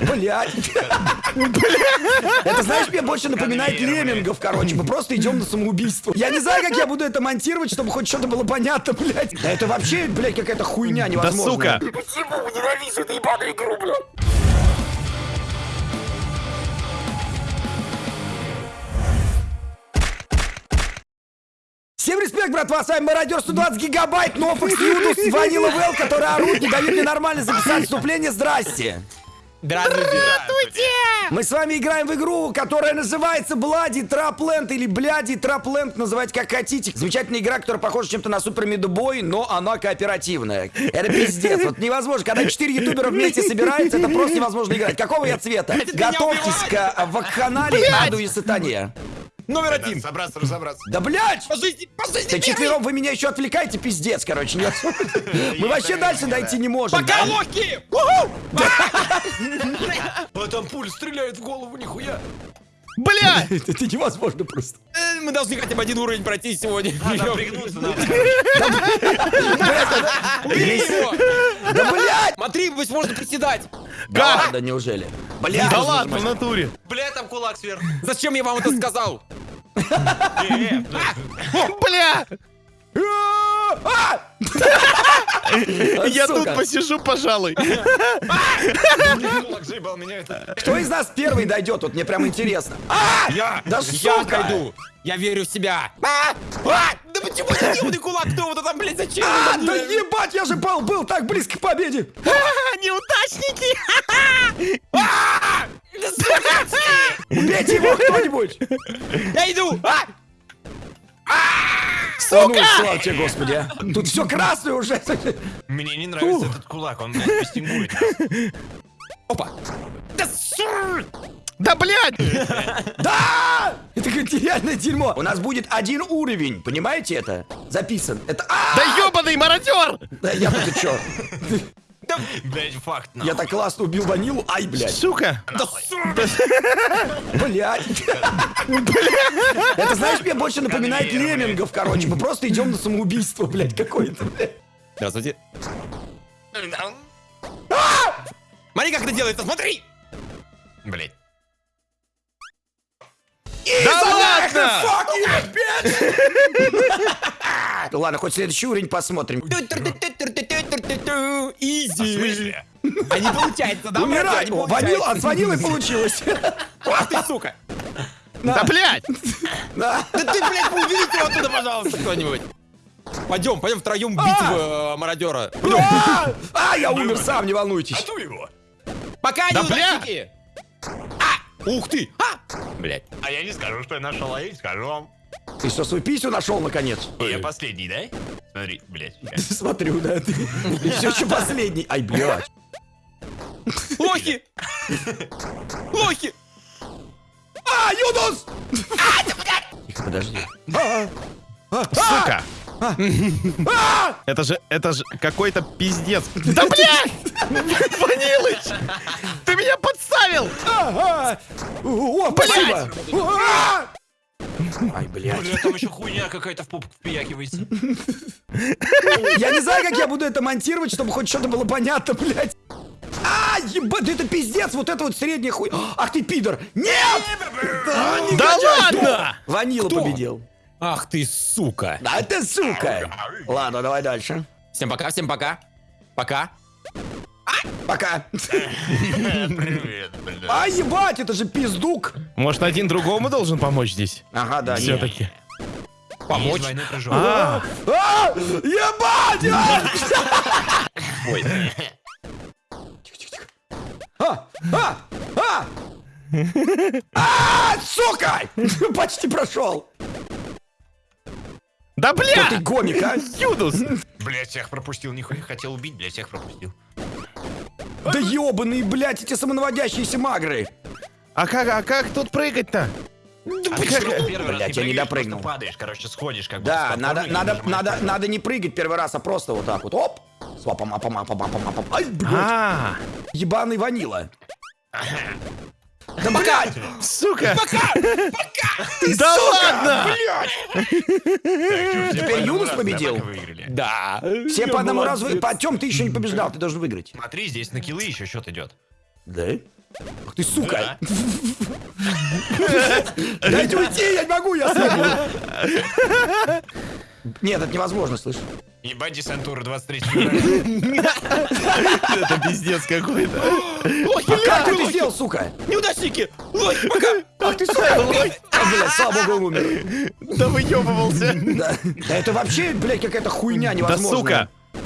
Блять. Это, знаешь, мне больше напоминает леммингов, короче. Мы просто идем на самоубийство. Я не знаю, как я буду это монтировать, чтобы хоть что-то было понятно, блядь. Да это вообще, блядь, какая-то хуйня Да невозможная. сука! Почему ненавижу эту ебаную игру, блядь? Всем респект, братва, с вами Мародер 120 гигабайт, Нофокс, Юдус, Ванила Вэл, которые орут, не дают мне нормально записать вступление. Здрасте. Здравствуйте! Мы с вами играем в игру, которая называется Блади Трапленд или Бляди Трапленд, называйте как хотите. Замечательная игра, которая похожа чем-то на Супер Медубой, но она кооперативная. Это пиздец. Вот невозможно. Когда четыре ютубера вместе собираются, это просто невозможно играть. Какого я цвета? Готовьтесь к вакханалии, аду и сатане. Номер один! Собраться, разобраться. Да блядь! По жизни, по жизни Да четвером вы меня еще отвлекаете, пиздец, короче, нет. Мы вообще дальше дойти не можем. Пока? Локи! А там пуль стреляет в голову, нихуя. Бля! Это невозможно просто. Э, Мы должны хотя бы один уровень пройти сегодня. Там пригнуться надо. Да блядь! Смотри, быть можно приседать. Да ладно, неужели? Блядь! Да ладно, в натуре. Бля, там кулак сверху. Зачем я вам это сказал? Бля! Я тут посижу, пожалуй. Меня это. Кто из нас первый дойдет? Вот мне прям интересно. А! Я! Да Я пойду. Я верю в себя. А! А! Да почему не умный кулак? Кто вот там, блядь, зачем? А, да ебать, я же был, был так близко к победе! Неудачники! Убейте его кто-нибудь! Я иду! А! Сука! Ну, слава тебе, господи, а. Тут все красное уже. Мне не нравится этот кулак, он, блядь, пестингует. Опа! Да блядь! Да! Это какое-то реальное дерьмо. У нас будет один уровень, понимаете это? Записан. Это... А! Да ёбаный мародер! Да я тут чё? Блядь, факт, Я так классно убил ванилу. Ай, блядь. Сука! Да сука! Блядь. Это, знаешь, мне больше напоминает леммингов, короче. Мы просто идем на самоубийство, блядь, какое-то. блядь. Здравствуйте. Смотри, как это делается, смотри! Блядь. Ладно! Fuck you, bitch! Ладно, хоть следующий уровень посмотрим. Изи! смысле? А не получается, да? Умирай! не О, Ванил, получается. от ванилы получилось. Ах ты, сука! Да блядь! Да. Да ты, блядь, уберите его оттуда, пожалуйста, кто-нибудь! Пойдем, пойдем втроем бить э, мародера. А, А, я умер сам, не волнуйтесь. Ату его. Пока, Да! А! Ух ты! А! Блядь. А я не скажу, что я нашел, а я не скажу вам. Ты что, свою писю нашел, наконец? Я последний, да? Смотри, блядь. Смотрю, да. Ты все еще последний. Ай, блядь. Лохи! Лохи! А, Юнус! Тихо, подожди. А, Сука! а! Это же, это же какой-то пиздец. Да блядь! Ванилыч! Ты меня подставил! Ага. О, спасибо. А! Ай, блядь. Бля, там еще хуйня какая-то в попу впиякивается. Я не знаю, как я буду это монтировать, чтобы хоть что-то было понятно, блядь. А, ебать, это пиздец, вот это вот средняя хуй. Ах ты, пидор. Нет! Да, не Да ладно! Ванила Кто? победил. Ах ты, сука! Да ты сука. Ладно, давай дальше. Всем пока, всем пока. Пока. Пока. Привет, блядь. А, ебать, это же пиздук. Может, один другому должен помочь здесь? Ага, да. Все-таки. Помочь. Прыжок. А, А, ебать! а! Ой. А, а, а! А, сука! Почти прошел. да Кто ты бля! гомик, а? Юдус! Блядь, всех пропустил, нихуя хотел убить, блядь, всех пропустил. Да ебаные, блядь, эти самонаводящиеся магры. А как, а как тут прыгать-то? А ты первый раз Блядь, я не допрыгнул. падаешь, короче, сходишь, как бы. Да, с надо, надо, надо, надо не прыгать первый раз, а просто вот так вот. Оп! Свапом, апом, апом, апом, апом. Ай, блядь, А, ебаный ванила. Да блядь! Сука! Да ладно! Теперь Юнус победил. Да. Все по одному разу... вы- Потем ты еще не побеждал, ты должен выиграть. Смотри, здесь на киллы еще счет идет. Да? Ах ты, сука! Да. Дайте уйти, я не могу, я слабый. Нет, это невозможно, слышь. Ебать, десантура 23 февраля. Это пиздец какой-то. Ой, А как ты это сделал, сука? Неудачники! Ой, пока! Ах ты, сука! А, блядь, слава богу, он умер. Да выебывался. Да, да это вообще, блядь, какая-то хуйня Да невозможная. сука!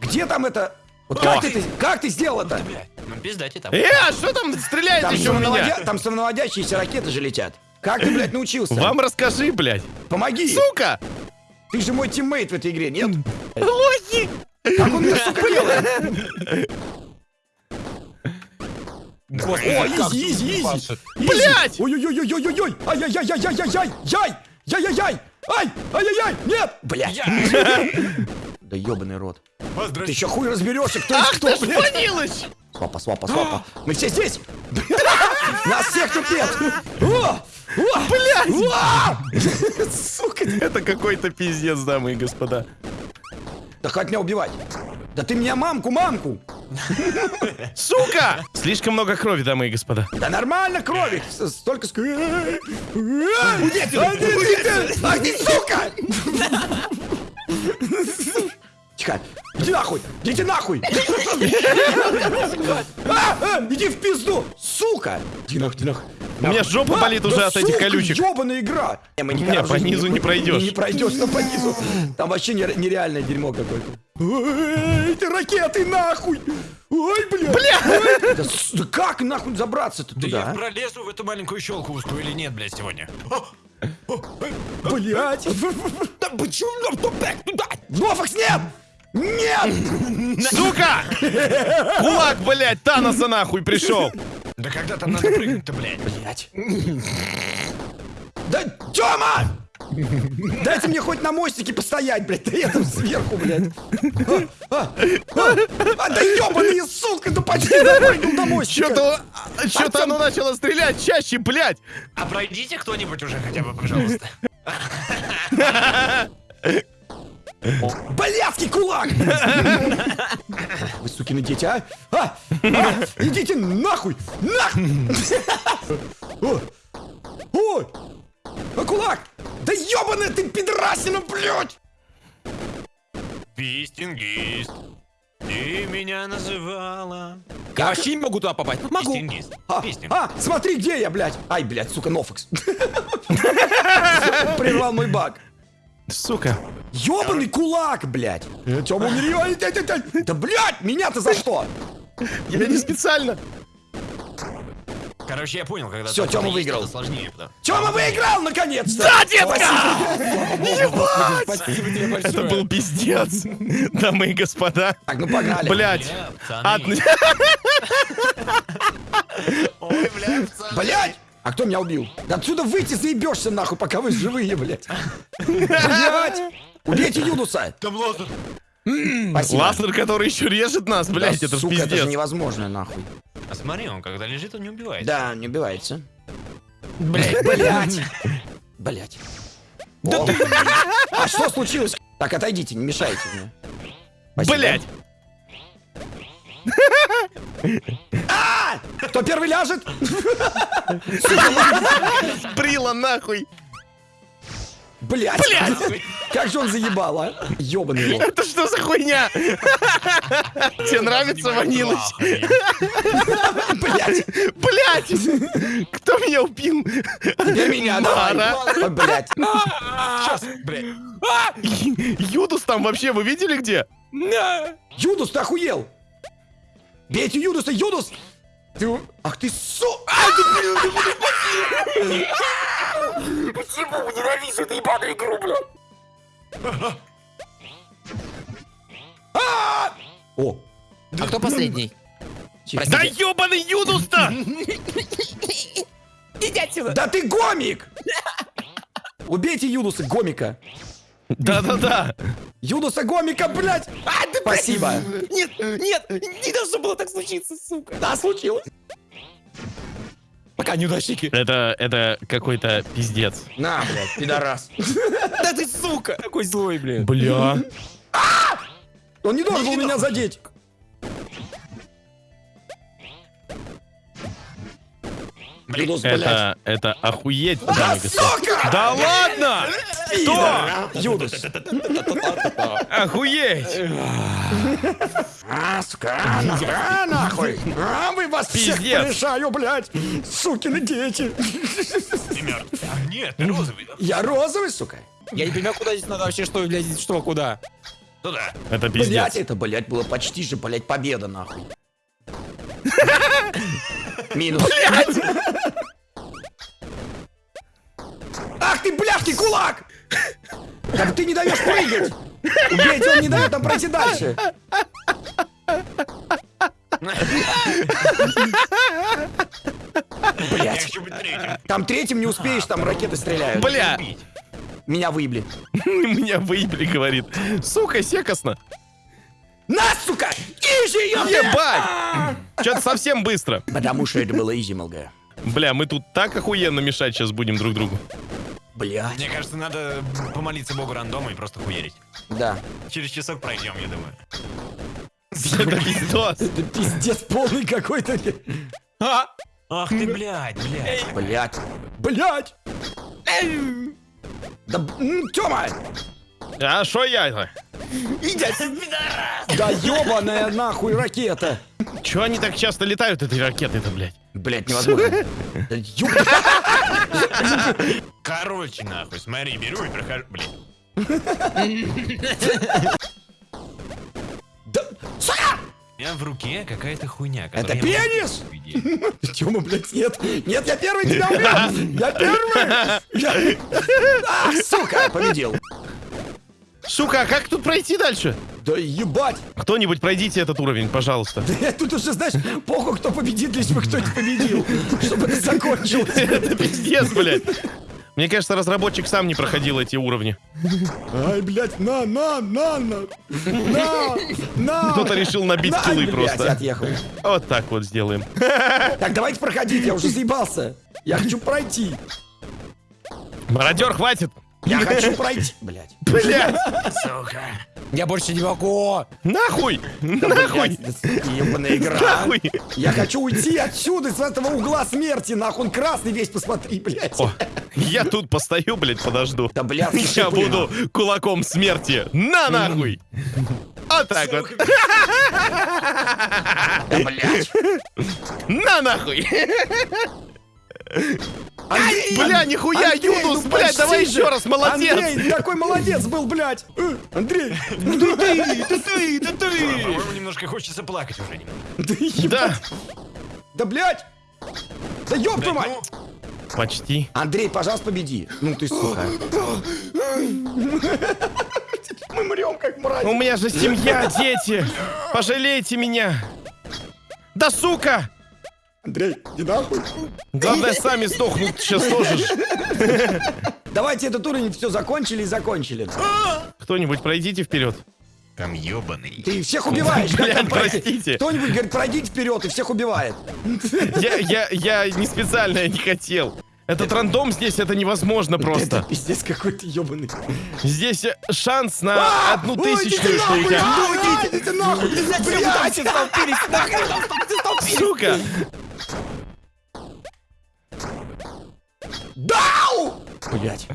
Где там это? Вот как ты, как ты сделал это? Ну пиздайте там. Э, а что там стреляет Там, еще у меня? там самонаводящиеся ракеты же летят. Как ты, блядь, научился? Вам расскажи, блядь. Помоги! Сука! Ты же мой teammate в этой игре, нет? Лохи! Как он это, сука, делает? О, easy, easy, easy. Блядь! Ой-ой-ой-ой-ой-ой! Ай-яй-яй-яй-яй-яй! Яй! Яй-яй-яй! Ай! Ай-яй-яй! Нет! Блядь! Да ебаный рот. Ты еще хуй разберешься, кто Ах кто, блядь! Свапа, свапа, свапа. Мы все здесь! Нас всех тут нет! Блядь! О! Сука! Это какой-то пиздец, дамы и господа. Да хватит меня убивать! Да ты меня мамку, мамку! Сука! Слишком много крови, дамы и господа. Да нормально крови! Столько ск... Уйди отсюда! Ах ты, сука! Тихо! Иди нахуй! Иди нахуй! А, а, Иди в пизду! Сука! Иди нахуй, иди нахуй! У меня жопа болит уже да от этих колючек. ёбаная игра! Не, по низу не пройдешь. Не пройдешь, но по низу. Там вообще нере- нереальное дерьмо какое-то. Эти ракеты нахуй! Ой, бля! Бля! Да, да как нахуй забраться-то Да я туда? а? пролезу в эту маленькую щелку узкую или нет, блядь, сегодня? Блять! Да почему нам туда? Туда! Нофакс, нет! Нет! Сука! Кулак, блядь, Таноса нахуй пришел. Да когда там надо прыгнуть-то, блядь? Блять! Да, Тёма! Дайте мне хоть на мостике постоять, блядь, да я там сверху, блядь. А, а, а, а, да ёбаные, сука, да почти запрыгнул на мостик. Что-то что-то оно начало стрелять чаще, блядь. А пройдите кто-нибудь уже хотя бы, пожалуйста. Блядский кулак! Вы сукины дети, а? А? А? Идите нахуй! Нахуй! О! Ой! А кулак! Да ёбаная ты пидорасина, блядь! Пистингист, ты меня называла. Я вообще не могу туда попасть. Могу. Пистингист, А, пистинг. а, смотри, где я, блядь! Ай, блядь, сука, Нофакс. Прервал мой баг. Сука. Ёбаный кулак, блядь! Тёма, умери! Да, блядь, меня-то за что? Я не специально. Короче, я понял, когда там Тёма выиграл. сложнее. потому- Тёма выиграл, наконец-то! Да, детка! Ебать! Спасибо тебе большое. Это был пиздец. Дамы и господа. Так, ну погнали. Блядь. Бля, пацаны. Од- Ой, бля, пацаны. Блядь! А кто меня убил? Да отсюда выйти заебешься нахуй, пока вы живые, блядь. Блядь! Убейте Юнуса! Там лазер. Спасибо. Лазер, который еще режет нас, блядь, Да, это сука, это же невозможно, нахуй. А смотри, он когда лежит, он не убивает. Да, не убивается. Блядь, блядь. Блядь. Да ты... А что случилось? Так, отойдите, не мешайте мне. Спасибо. Блядь. А! Кто первый ляжет? Брила нахуй. Блядь. Блядь. Как же он заебал, а? Ёбаный рот. Это что за хуйня? Тебе нравится Ванилыч? Блядь. Блядь! Кто меня убил? Теперь меня. Ой, Блядь. Сейчас, блядь. Юдус там вообще, вы видели где? Юдус, ты охуел? Бейте Юдуса, Юдус! Ты... у- Ах ты су... Ай, ты, блин, ты, блин! Почему ненавижу эту ебаную игру, блядь? А! О! А кто последний? Да ебаный Юдус-то! Иди отсюда. Да ты гомик! Убейте Юдуса, гомика! Да-да-да. Юдуса, гомика, блядь! А, ты, блядь. Спасибо! Нет, нет, не должно было так случиться, сука. Да, случилось! Пока, неудачники. Это, это какой-то пиздец. На, блядь, пидорас. Да ты, сука, такой злой, блин. Бля. Он не должен был меня задеть. Блядь. Это, это охуеть, А, господа. сука! Да ладно! Пидор! Юдос. Охуеть! А, сука, а, нахуй, а, нахуй. А, вы вас всех Пиздец. порешаю, блядь. Сукины дети. А, нет, ты розовый. Я розовый, сука. Я не понимаю, куда здесь надо вообще, что, блядь, что, куда? Туда. Это Блять, пиздец. это, блять, было почти же, блять, победа, нахуй. Минус. Ах ты, бляшки, кулак! Да ты не даешь прыгать! Убейте, он не дает нам пройти дальше. Блять, третьим. там третьем не успеешь, там ракеты стреляют. Бля! Меня выебли. Меня выебли, говорит. Сука, секосно. На, сука! Изи! Ебать! Что-то совсем быстро. Потому что это было изи, МЛГ. Бля, мы тут так охуенно мешать сейчас будем друг другу. Блять, Мне кажется, надо помолиться богу рандома и просто хуярить. да. Через часок пройдем, я думаю. Это пиздос. Это пиздец полный какой-то. А! Ах ты, блядь, блядь. Блять. Блять! Да, Тёма! А шо я-то? Да ёбаная нахуй ракета! Чё они так часто летают, эти ракеты-то, блядь? Блять, невозможно. Да ёб- Короче, нахуй, смотри, беру и прохожу. Блин. Да, сука! У меня в руке какая-то хуйня. Это которую я могу пенис! увидеть. Тёма, блядь, нет! Нет, я первый тебя убил! Я первый! Я- Ах, сука! Победил! Сука, а как тут пройти дальше? Да ебать! Кто-нибудь пройдите этот уровень, пожалуйста. Да тут уже, знаешь, похуй, кто победит, лишь бы кто-нибудь победил. Чтобы это закончилось. Это пиздец, блядь. Мне кажется, разработчик сам не проходил эти уровни. Ай, блядь, на, на, на, на, на, на. Кто-то решил набить На, киллы блядь, просто. отъехал. Вот так вот сделаем. Так, давайте проходить, я уже заебался. Я хочу пройти. Мародер, хватит! Я хочу пройти. Блядь. Блядь! Сука. Я больше не могу! Нахуй! Нахуй! ебаная игра. Нахуй! Я хочу уйти отсюда, с этого угла смерти, нахуй, он красный весь, посмотри, блядь. О, я тут постою, блядь, подожду. Да, блядь, Я шипы, буду кулаком смерти. На нахуй! Вот так вот. Да, блядь. На нахуй! Андрей, Бля, нихуя, Андрей, Юнус, ну блядь, давай еще раз, молодец! Андрей, такой молодец был, блядь. Э, Андрей, Да ты, да ты, да ты. По-моему, немножко хочется плакать уже. да ебать. Да, Да, блядь. Да ёб твою мать. Ну, почти. Андрей, пожалуйста, победи. Ну ты, сука. Мы мрем, как мразь. У меня же семья, дети. Пожалейте меня. Да сука! Андрей, иди нахуй. Главное, сами сдохнут сейчас тоже. Давайте этот уровень все закончили и закончили. Кто-нибудь пройдите вперед. Там ебаный. Ты всех убиваешь. как Блядь, простите. Кто-нибудь говорит, пройдите вперед и всех убивает. Я, я, я не специально, я не хотел. Этот рандом здесь, это невозможно Это просто. пиздец какой-то ебаный. Здесь шанс на одну тысячную, что у тебя. Идите, идите нахуй! Блядь! столпились, нахрен! Сука! Блять.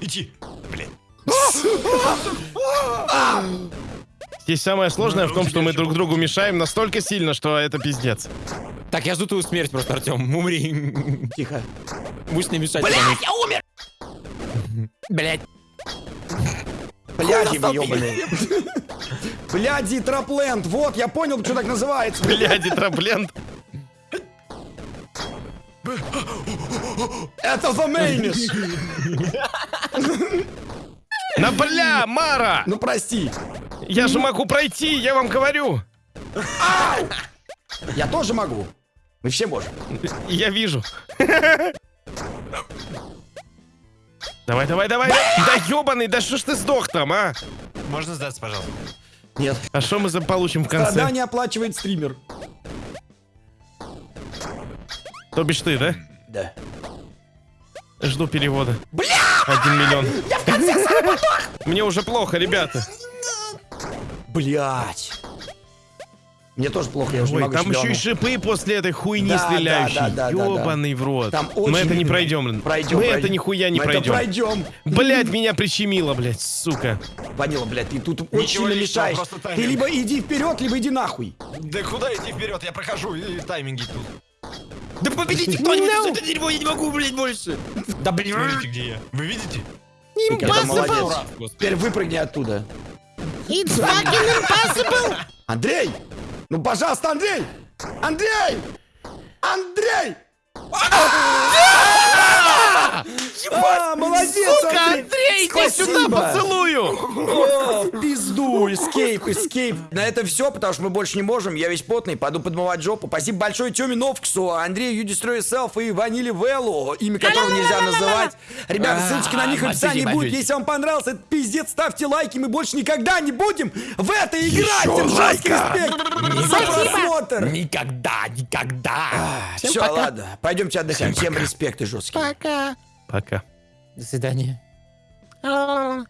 Иди. Блин. Здесь самое сложное в том, что мы друг другу мешаем настолько сильно, что это пиздец. Так, я жду твою смерть просто, Артем. Умри. Тихо. Будешь не мешать. Блять, я умер! Блять. Бляди вы ебаные. Бляди трапленд. Вот, я понял, что так называется. Бляди, траплент. Это The Mainish. На бля, Мара! Ну прости. Я же могу пройти, я вам говорю. Я тоже могу. Мы все можем. Я вижу. Давай, давай, давай. Да ебаный, да что ж ты сдох там, а? Можно сдаться, пожалуйста? Нет. А что мы за получим в конце? Страдания оплачивает стример. То бишь ты, да? Да. Жду перевода. Бля! Один миллион. Я в конце Мне уже плохо, ребята. Блять. Мне тоже плохо, я уже не Ой, могу там еще и шипы после этой хуйни Да, стреляющей. да, да, да, да, да. Ёбаный в рот. Там Мы очень это не пройдем. Пройдем, Мы это пройдем. нихуя не Мы это пройдем. пройдем. Блять, меня прищемило, блять, сука. Ванила, блядь, ты тут очень Ничего сильно личного, мешаешь. Ты либо иди вперед, либо иди нахуй. Да куда идти вперед? Я прохожу, и тайминги тут. Да победите кто-нибудь это дерьмо, я не могу, блядь, больше. Да блин. Смотрите, где я. Вы видите? Господи. Теперь выпрыгни оттуда. It's fucking impossible! Андрей! Ну, пожалуйста, Андрей! Андрей! Андрей! А, молодец, Андрей! Андрей, иди сюда, поцелую! Пизду, эскейп, эскейп. На это все, потому что мы больше не можем. Я весь потный, пойду подмывать жопу. Спасибо большое Тёме Новксу, Андрею You Destroy Yourself и Ваниле Веллу, имя которого нельзя называть. Ребята, ссылочки на них в описании будут. Если вам понравился этот пиздец, ставьте лайки. Мы больше никогда не будем в это играть. Жесткий респект за просмотр. Никогда, никогда. Все, ладно. Пойдемте отдыхать. Всем респект и жесткий. Пока. Пока. До свидания. А.